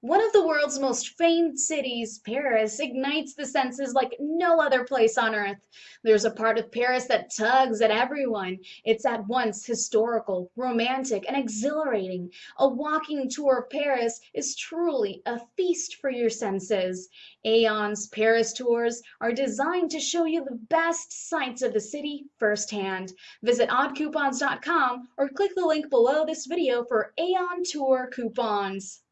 One of the world's most famed cities, Paris, ignites the senses like no other place on earth. There's a part of Paris that tugs at everyone. It's at once historical, romantic, and exhilarating. A walking tour of Paris is truly a feast for your senses. Aeon's Paris tours are designed to show you the best sights of the city firsthand. Visit oddcoupons.com or click the link below this video for Aeon Tour coupons.